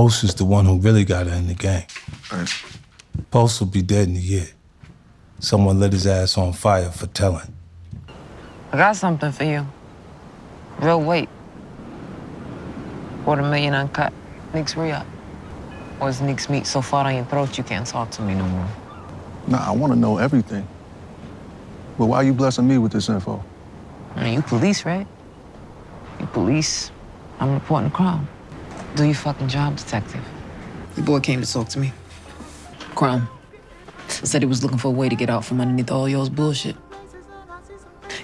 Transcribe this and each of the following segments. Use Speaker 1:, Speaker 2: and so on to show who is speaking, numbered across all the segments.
Speaker 1: Post is the one who really got her in the game.
Speaker 2: Right.
Speaker 1: Post will be dead in a year. Someone lit his ass on fire for telling.
Speaker 3: I got something for you. Real weight. Quarter million uncut. Nick's re-up. Or is Nick's meat so far down your throat you can't talk to me no more?
Speaker 2: Nah, I want to know everything. But why are you blessing me with this info?
Speaker 3: I mean, you police, right? You police. I'm reporting the crime. Do your fucking job, detective. The boy came to talk to me. Crime. Said he was looking for a way to get out from underneath all y'all's bullshit.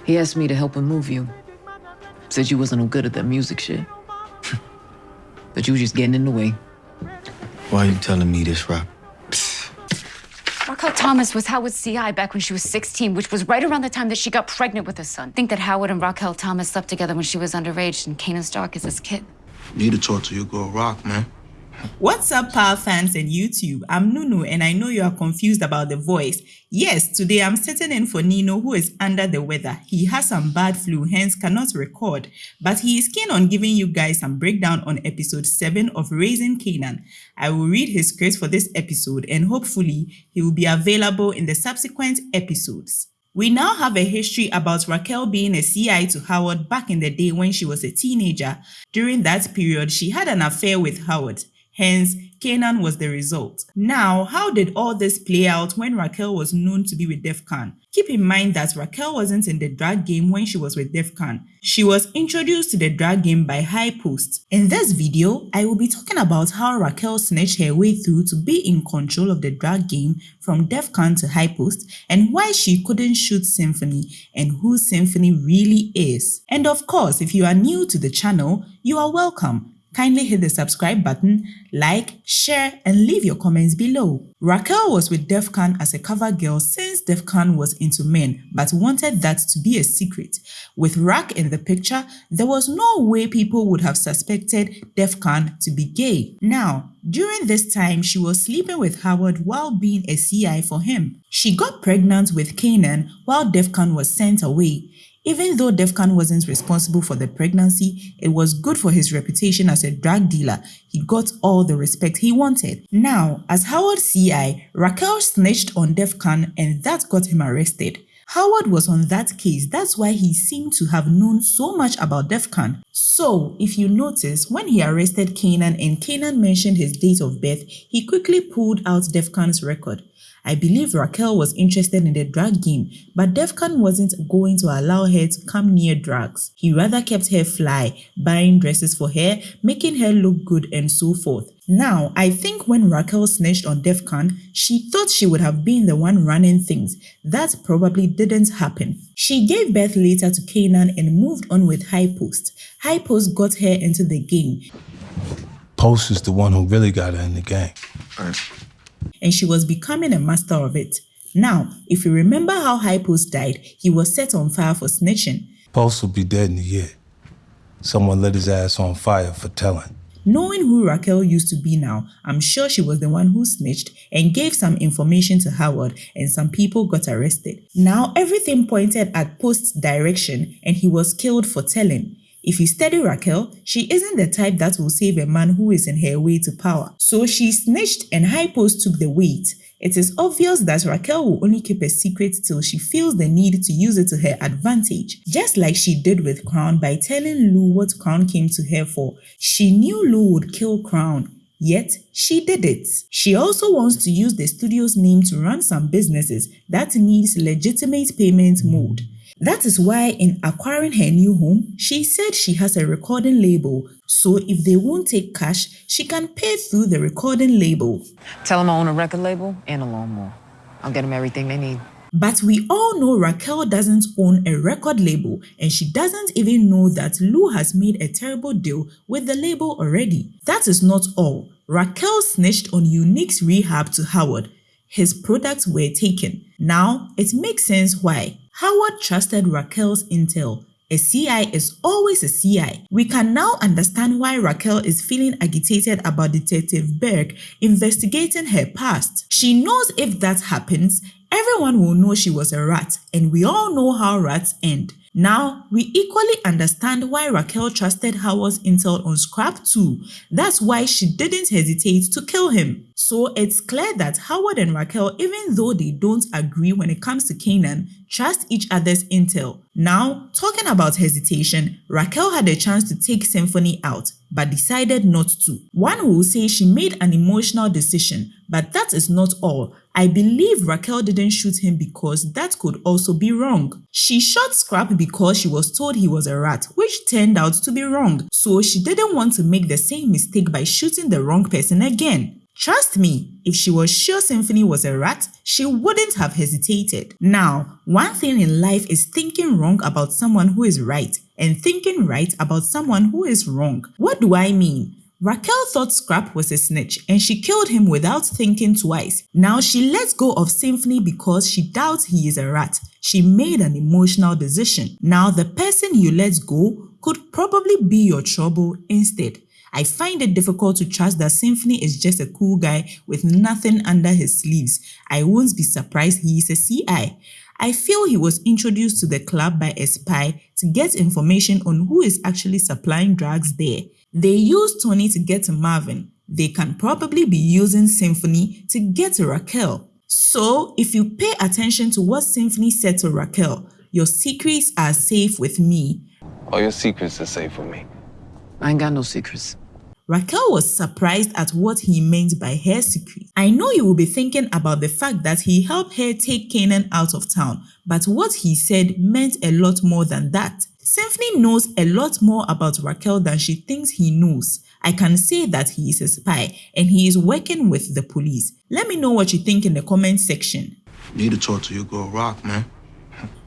Speaker 3: He asked me to help him move you. Said you wasn't no good at that music shit. but you was just getting in the way.
Speaker 4: Why are you telling me this, Raq?
Speaker 5: Raquel Thomas was Howard's CI back when she was 16, which was right around the time that she got pregnant with her son. Think that Howard and Raquel Thomas slept together when she was underage and Kanan Stark is his kid.
Speaker 4: Need to talk to your girl, Raq, man.
Speaker 6: What's up, Power fans and YouTube? I'm Nunu and I know you are confused about the voice. Yes, today I'm sitting in for Nino who is under the weather. He has some bad flu, hence cannot record. But he is keen on giving you guys some breakdown on episode 7 of Raising Kanan. I will read his script for this episode and hopefully he will be available in the subsequent episodes. We now have a history about Raquel being a CI to Howard back in the day when she was a teenager. During that period, she had an affair with Howard. Hence, Kanan was the result. Now, how did all this play out when Raquel was known to be with Defcon? Keep in mind that Raquel wasn't in the drag game when she was with Defcon. She was introduced to the drag game by High Post. In this video, I will be talking about how Raquel snatched her way through to be in control of the drag game from Defcon to High Post and why she couldn't shoot Symphony and who Symphony really is. And of course, if you are new to the channel, you are welcome kindly hit the subscribe button, like, share, and leave your comments below. Raquel was with Defcon as a cover girl since Defcon was into men but wanted that to be a secret. With Raq in the picture, there was no way people would have suspected Defcon to be gay. Now, during this time, she was sleeping with Howard while being a CI for him. She got pregnant with Kanan while Defcon was sent away. Even though Defcon wasn't responsible for the pregnancy, it was good for his reputation as a drug dealer. He got all the respect he wanted. Now, as Howard CI, Raquel snitched on Defcon and that got him arrested. Howard was on that case, that's why he seemed to have known so much about Defcon. So, if you notice, when he arrested Kanan and Kanan mentioned his date of birth, he quickly pulled out Defcon's record. I believe Raquel was interested in the drug game, but Defcon wasn't going to allow her to come near drugs. He rather kept her fly, buying dresses for her, making her look good and so forth. Now, I think when Raquel snitched on Defcon, she thought she would have been the one running things. That probably didn't happen. She gave birth later to Kanan and moved on with High Post. High Post got her into the game.
Speaker 1: Post is the one who really got her in the game.
Speaker 2: Right.
Speaker 6: and she was becoming a master of it. Now, if you remember how High Post died, he was set on fire for snitching.
Speaker 1: Post will be dead in a year. Someone lit his ass on fire for telling.
Speaker 6: Knowing who Raquel used to be now, I'm sure she was the one who snitched and gave some information to Howard and some people got arrested. Now everything pointed at Post's direction and he was killed for telling. If you study Raquel, she isn't the type that will save a man who is in her way to power. So she snitched and High Post took the weight. It is obvious that Raquel will only keep a secret till she feels the need to use it to her advantage, just like she did with Crown by telling Lou what Crown came to her for. She knew Lou would kill Crown, Yet, she did it. She also wants to use the studio's name to run some businesses that needs legitimate payment mode. That is why in acquiring her new home, she said she has a recording label, so if they won't take cash, she can pay through the recording label.
Speaker 3: Tell them I own a record label and a lawnmower. I'll get them everything they need.
Speaker 6: But we all know Raquel doesn't own a record label and she doesn't even know that Lou has made a terrible deal with the label already. That is not all. Raquel snitched on Unique's rehab to Howard. His products were taken. Now, it makes sense why. Howard trusted Raquel's intel. A CI is always a CI. We can now understand why Raquel is feeling agitated about Detective Burke investigating her past. She knows if that happens, everyone will know she was a rat and we all know how rats end. Now, we equally understand why Raquel trusted Howard's intel on Scrap too. That's why she didn't hesitate to kill him. So it's clear that Howard and Raquel, even though they don't agree when it comes to Kanan, trust each other's intel. Now, talking about hesitation, Raquel had a chance to take Symphony out, but decided not to. One will say she made an emotional decision, but that is not all. I believe Raquel didn't shoot him because that could also be wrong. She shot Scrap because she was told he was a rat, which turned out to be wrong, so she didn't want to make the same mistake by shooting the wrong person again. Trust me, if she was sure Symphony was a rat, she wouldn't have hesitated. Now, one thing in life is thinking wrong about someone who is right and thinking right about someone who is wrong. What do I mean? Raquel thought Scrap was a snitch and she killed him without thinking twice. Now she lets go of Symphony because she doubts he is a rat. She made an emotional decision. Now the person you let go could probably be your trouble instead. I find it difficult to trust that Symphony is just a cool guy with nothing under his sleeves. I won't be surprised he is a CI. I feel he was introduced to the club by a spy to get information on who is actually supplying drugs there. They used Tony to get to Marvin. They can probably be using Symphony to get to Raquel. So, if you pay attention to what Symphony said to Raquel, your secrets are safe with me.
Speaker 7: All your secrets are safe with me.
Speaker 3: I ain't got no secrets.
Speaker 6: Raquel was surprised at what he meant by her secret. I know you will be thinking about the fact that he helped her take Kanan out of town, but what he said meant a lot more than that. Symphony knows a lot more about Raquel than she thinks he knows. I can say that he is a spy and he is working with the police. Let me know what you think in the comment section.
Speaker 4: Need to talk to your girl Raq, man.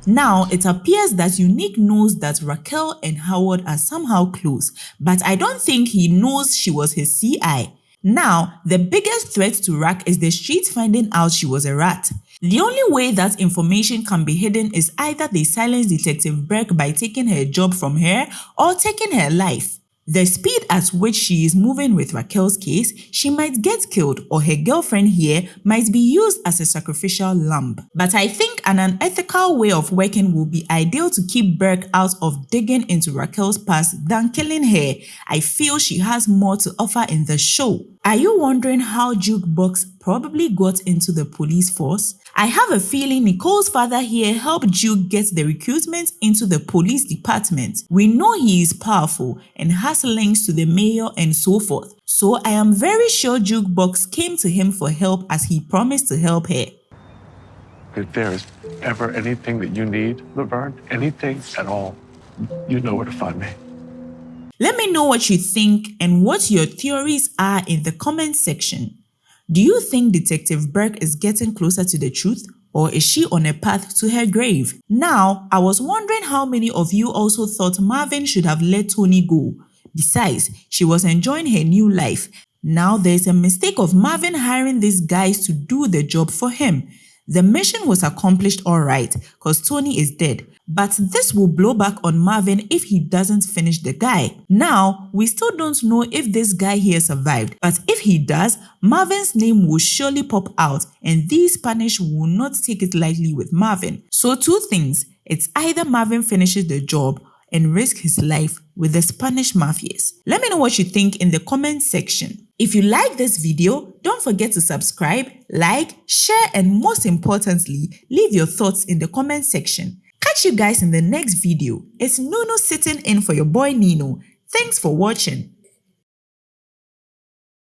Speaker 6: Now, it appears that Unique knows that Raquel and Howard are somehow close, but I don't think he knows she was his CI. Now, the biggest threat to Raq is the street finding out she was a rat. The only way that information can be hidden is either they silence Detective Burke by taking her job from her or taking her life. The speed at which she is moving with Raquel's case, she might get killed or her girlfriend here might be used as a sacrificial lamb. But I think an unethical way of working will be ideal to keep Burke out of digging into Raquel's past than killing her. I feel she has more to offer in the show. Are you wondering how Jukebox probably got into the police force? I have a feeling Nicole's father here helped Juke get the recruitment into the police department. We know he is powerful and has links to the mayor and so forth. So I am very sure Jukebox came to him for help as he promised to help her.
Speaker 7: If there is ever anything that you need, Laverne, anything at all, you know where to find me.
Speaker 6: Let me know what you think and what your theories are in the comment section. Do you think Detective Burke is getting closer to the truth or is she on a path to her grave? Now, I was wondering how many of you also thought Marvin should have let Tony go. Besides, she was enjoying her new life. Now there's a mistake of Marvin hiring these guys to do the job for him. The mission was accomplished alright cause Tony is dead, but this will blow back on Marvin if he doesn't finish the guy. Now, we still don't know if this guy here survived, but if he does, Marvin's name will surely pop out and these Spanish will not take it lightly with Marvin. So two things, it's either Marvin finishes the job and risk his life with the Spanish mafias. Let me know what you think in the comment section. If you like this video, don't forget to subscribe, like, share and most importantly, leave your thoughts in the comment section. Catch you guys in the next video. It's Nuno sitting in for your boy Nino. Thanks for watching.